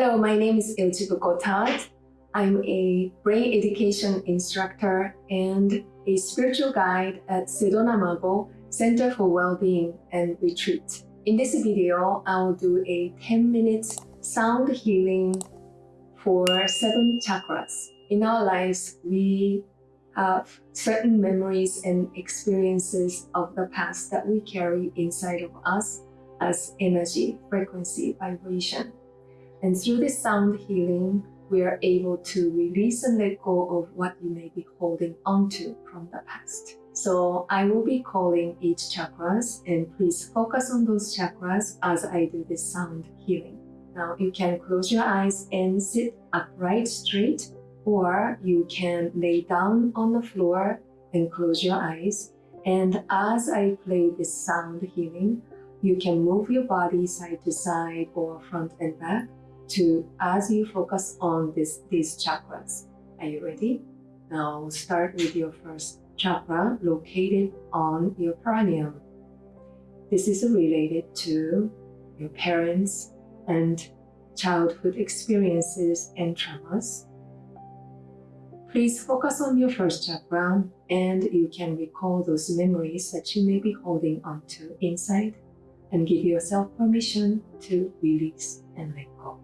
Hello, my name is Ilchibu Gotad. I'm a brain education instructor and a spiritual guide at Sedona Mago Center for Wellbeing and Retreat. In this video, I'll do a 10 minutes sound healing for seven chakras. In our lives, we have certain memories and experiences of the past that we carry inside of us as energy, frequency, vibration. And through this sound healing, we are able to release and let go of what you may be holding onto from the past. So I will be calling each chakras and please focus on those chakras as I do this sound healing. Now you can close your eyes and sit upright straight or you can lay down on the floor and close your eyes. And as I play this sound healing, you can move your body side to side or front and back to as you focus on this, these chakras. Are you ready? Now start with your first chakra located on your perineum. This is related to your parents and childhood experiences and traumas. Please focus on your first chakra and you can recall those memories that you may be holding onto inside and give yourself permission to release and let go.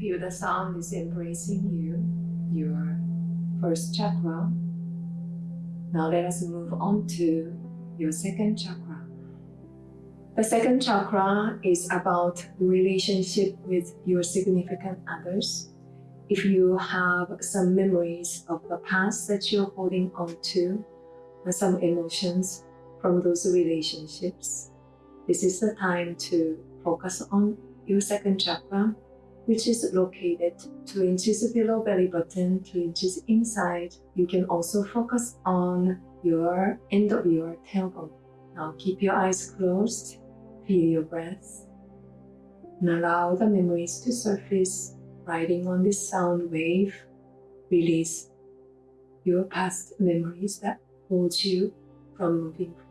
Feel the sound is embracing you, your first chakra. Now let us move on to your second chakra. The second chakra is about relationship with your significant others. If you have some memories of the past that you're holding on to, some emotions from those relationships, this is the time to focus on your second chakra which is located 2 inches below belly button, 2 inches inside. You can also focus on your end of your tailbone. Now keep your eyes closed, feel your breath, and allow the memories to surface, riding on this sound wave. Release your past memories that hold you from moving forward.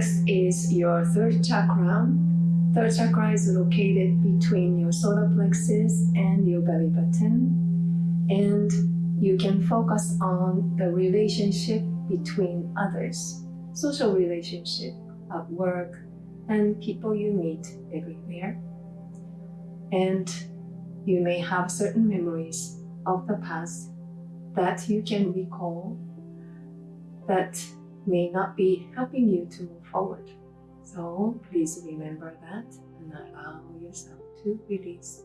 Next is your third chakra. Third chakra is located between your solar plexus and your belly button. And you can focus on the relationship between others, social relationship at work, and people you meet everywhere. And you may have certain memories of the past that you can recall that may not be helping you to forward. So please remember that and allow yourself to release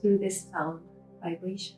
through this sound vibration.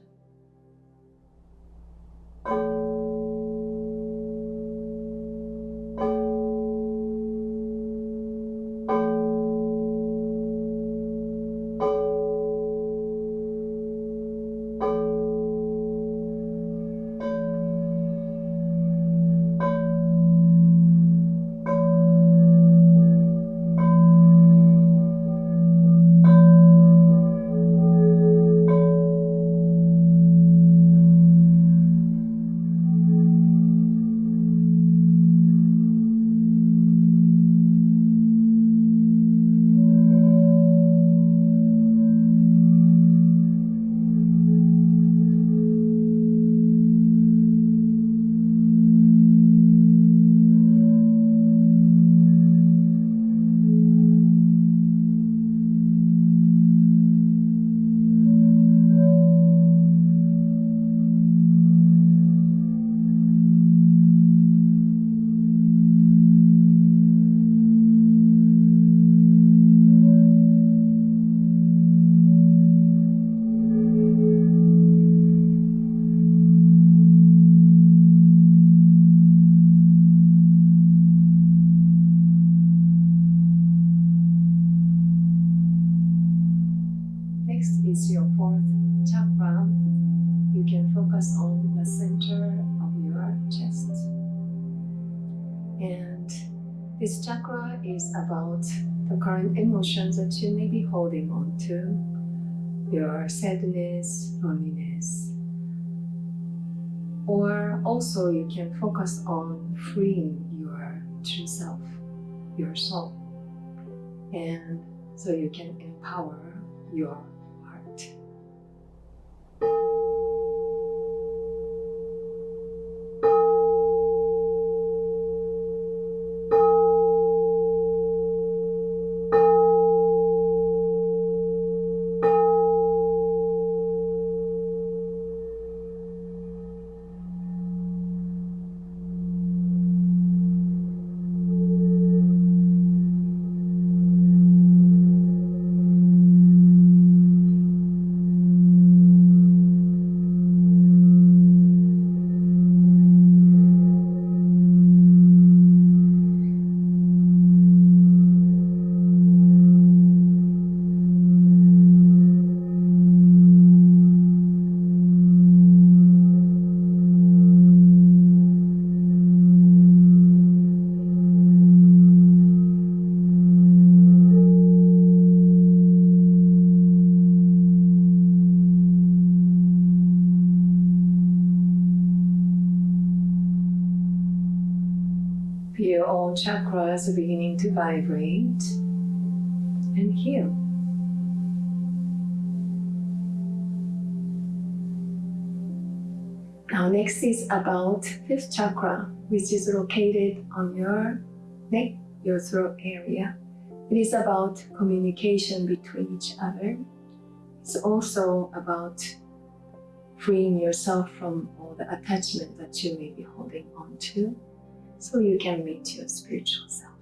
Next is your fourth chakra. You can focus on the center of your chest. And this chakra is about the current emotions that you may be holding on to your sadness, loneliness. Or also, you can focus on freeing your true self, your soul. And so you can empower your all chakras are beginning to vibrate and heal. Now next is about fifth chakra, which is located on your neck, your throat area. It is about communication between each other. It's also about freeing yourself from all the attachment that you may be holding on to so you can meet your spiritual self.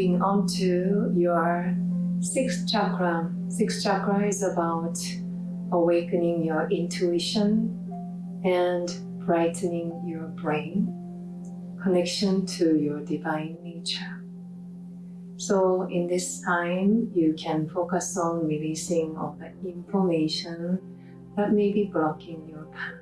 Moving on to your sixth chakra. Sixth chakra is about awakening your intuition and brightening your brain, connection to your divine nature. So in this time, you can focus on releasing of the information that may be blocking your path.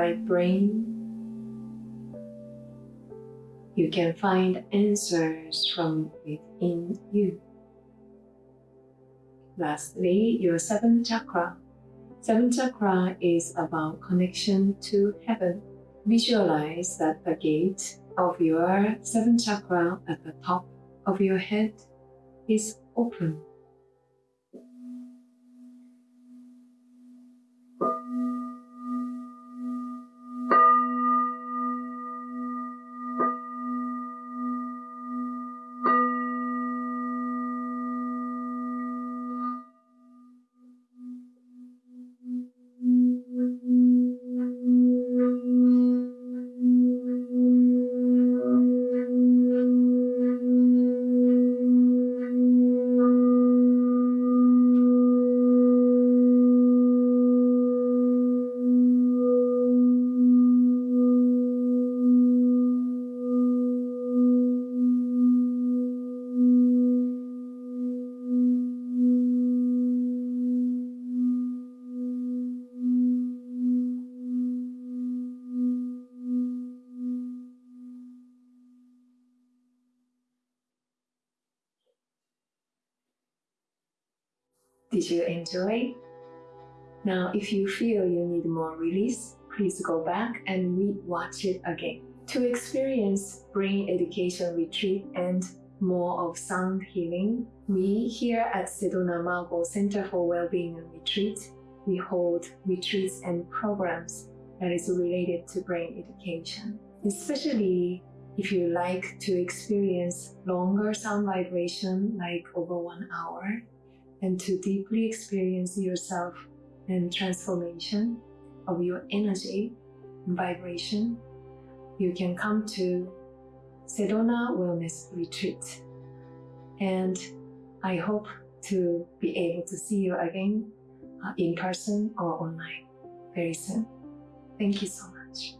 Your brain. You can find answers from within you. Lastly, your seventh chakra. Seventh chakra is about connection to heaven. Visualize that the gate of your seventh chakra at the top of your head is open. Did you enjoy? Now, if you feel you need more release, please go back and re-watch it again. To experience Brain Education Retreat and more of sound healing, we here at Sedona Mago Center for Wellbeing and Retreat, we hold retreats and programs that is related to brain education. Especially if you like to experience longer sound vibration, like over one hour, and to deeply experience yourself and transformation of your energy and vibration, you can come to Sedona Wellness Retreat. And I hope to be able to see you again uh, in person or online very soon. Thank you so much.